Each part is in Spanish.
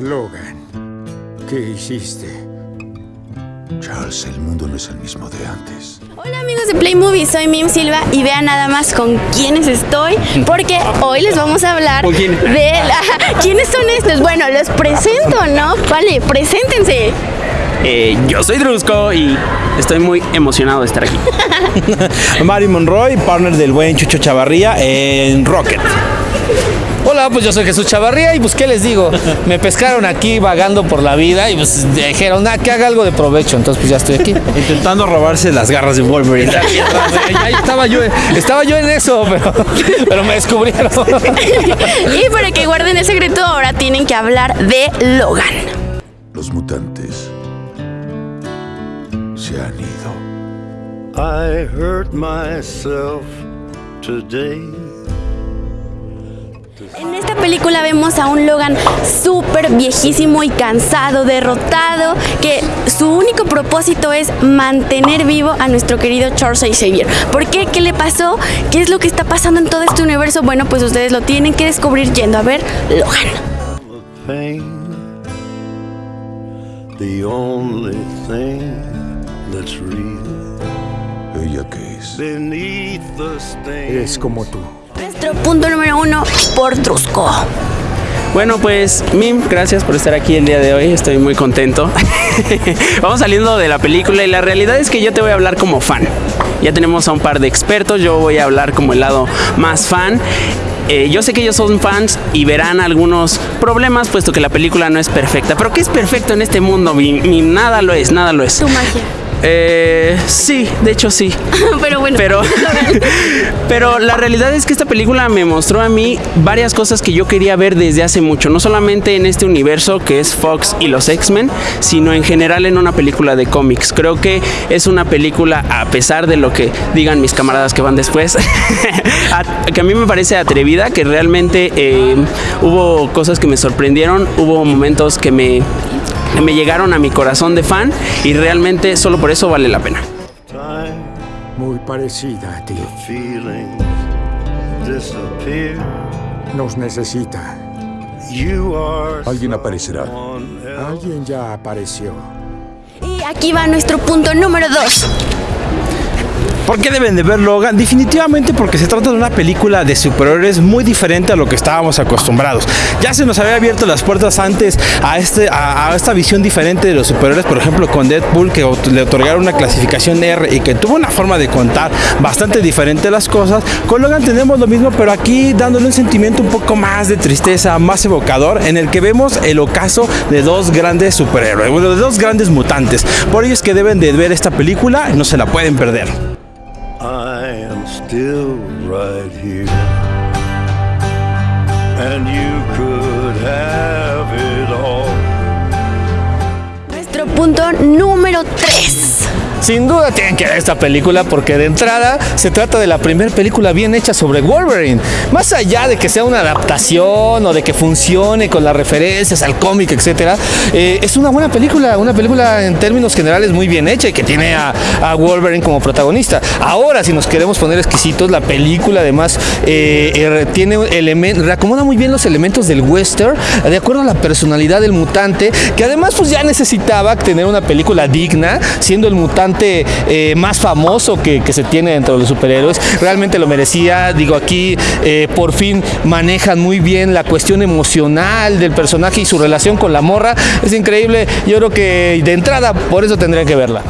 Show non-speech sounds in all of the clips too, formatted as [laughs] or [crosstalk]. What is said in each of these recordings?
Logan, ¿qué hiciste? Charles, el mundo no es el mismo de antes. Hola amigos de Play Movie, soy Mim Silva y vean nada más con quiénes estoy, porque hoy les vamos a hablar ¿Con quién? de la- [laughs] quiénes son estos. Bueno, los presento, ¿no? Vale, preséntense. Eh, yo soy Drusco y estoy muy emocionado de estar aquí. [laughs] Mari Monroy, partner del buen Chucho Chavarría en Rocket. Hola, pues yo soy Jesús Chavarría y pues qué les digo, me pescaron aquí vagando por la vida y pues dijeron, ah, que haga algo de provecho, entonces pues ya estoy aquí. [laughs] Intentando robarse las garras de Wolverine. Ahí estaba yo, estaba yo en eso, pero, pero me descubrieron. [laughs] Y para que guarden el secreto, ahora tienen que hablar de Logan. Los mutantes se han ido. I hurt myself today. En esta película vemos a un Logan súper viejísimo y cansado, derrotado, que su único propósito es mantener vivo a nuestro querido Charles Xavier. ¿Por qué? ¿Qué le pasó? ¿Qué es lo que está pasando en todo este universo? Bueno, pues ustedes lo tienen que descubrir yendo a ver Logan. Pain. The only thing that's real. ¿Ella qué es? Beneath the stain. Es como tú. Nuestro punto número uno Trusco. Bueno, pues Mim, gracias por estar aquí el día de hoy. Estoy muy contento. [laughs] Vamos saliendo de la película y la realidad es que yo te voy a hablar como fan. Ya tenemos a un par de expertos, yo voy a hablar como el lado más fan. Eh, yo sé que ellos son fans y verán algunos problemas, puesto que la película no es perfecta. Pero ¿qué es perfecto en este mundo? Mim, nada lo es, nada lo es. Tu magia. Eh, sí, de hecho sí. [laughs] Pero bueno. Pero, [laughs] pero la realidad es que esta película me mostró a mí varias cosas que yo quería ver desde hace mucho. No solamente en este universo que es Fox y los X-Men, sino en general en una película de cómics. Creo que es una película, a pesar de lo que digan mis camaradas que van después, [laughs] a- que a mí me parece atrevida, que realmente eh, hubo cosas que me sorprendieron, hubo momentos que me me llegaron a mi corazón de fan y realmente solo por eso vale la pena. Muy parecida a ti. Nos necesita. Alguien aparecerá. Alguien ya apareció. Y aquí va nuestro punto número dos. ¿Por qué deben de ver Logan? Definitivamente porque se trata de una película de superhéroes muy diferente a lo que estábamos acostumbrados. Ya se nos había abierto las puertas antes a, este, esta visión diferente de los superhéroes, por ejemplo con Deadpool, que le otorgaron una clasificación R y que tuvo una forma de contar bastante diferente las cosas. Con Logan tenemos lo mismo, pero aquí dándole un sentimiento un poco más de tristeza, más evocador, en el que vemos el ocaso de dos grandes superhéroes, bueno, de dos grandes mutantes. Por ello es que deben de ver esta película, no se la pueden perder. I am still right here. And you could have it all. Nuestro punto número 3. Sin duda tienen que ver esta película porque de entrada se trata de la primera película bien hecha sobre Wolverine. Más allá de que sea una adaptación o de que funcione con las referencias al cómic, etcétera, eh, es una buena película, una película en términos generales muy bien hecha y que tiene a, Wolverine como protagonista. Ahora, si nos queremos poner exquisitos, la película además eh, eh, tiene elementos, reacomoda muy bien los elementos del western de acuerdo a la personalidad del mutante, que además pues ya necesitaba tener una película digna, siendo el mutante eh, más famoso que, se tiene dentro de los superhéroes. Realmente lo merecía. Digo, aquí eh, por fin manejan muy bien la cuestión emocional del personaje y su relación con la morra. Es increíble. Yo creo que de entrada por eso tendrían que verla.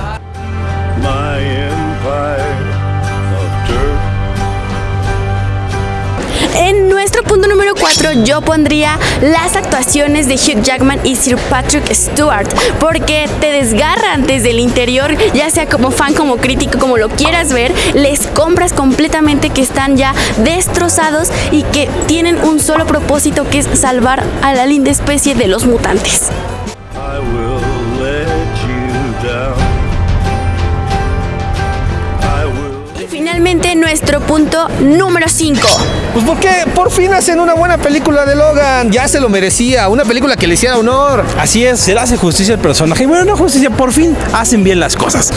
4 yo pondría las actuaciones de Hugh Jackman y Sir Patrick Stewart porque te desgarran desde el interior, ya sea como fan, como crítico, como lo quieras ver, les compras completamente que están ya destrozados y que tienen un solo propósito que es salvar a la linda especie de los mutantes. Finalmente nuestro punto número 5. Pues porque por fin hacen una buena película de Logan. Ya se lo merecía. Una película que le hiciera honor. Así es, se le hace justicia al personaje. Y bueno, no justicia, por fin hacen bien las cosas.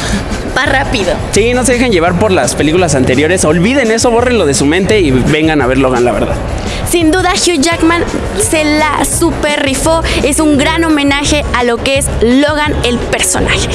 Va rápido. Sí, no se dejen llevar por las películas anteriores. Olviden eso, bórrenlo de su mente y vengan a ver Logan, la verdad. Sin duda Hugh Jackman se la super rifó. Es un gran homenaje a lo que es Logan el personaje.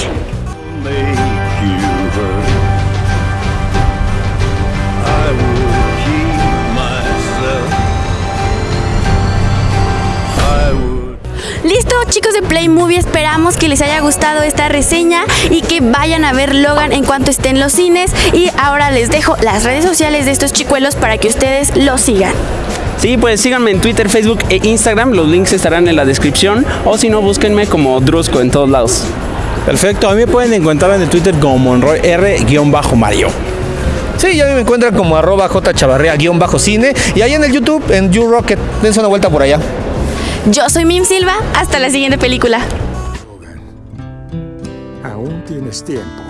Listo chicos de Play Movie, esperamos que les haya gustado esta reseña y que vayan a ver Logan en cuanto esté en los cines. Y ahora les dejo las redes sociales de estos chicuelos para que ustedes los sigan. Sí, pues síganme en Twitter, Facebook e Instagram. Los links estarán en la descripción. O si no, búsquenme como Drusco en todos lados. Perfecto, a mí me pueden encontrar en el Twitter como Monroy R-Mario. Sí, ya me encuentran como arroba jchavarrea-cine y ahí en el YouTube, en YouRocket. Dense una vuelta por allá. Yo soy Mim Silva, hasta la siguiente película. Aún tienes tiempo.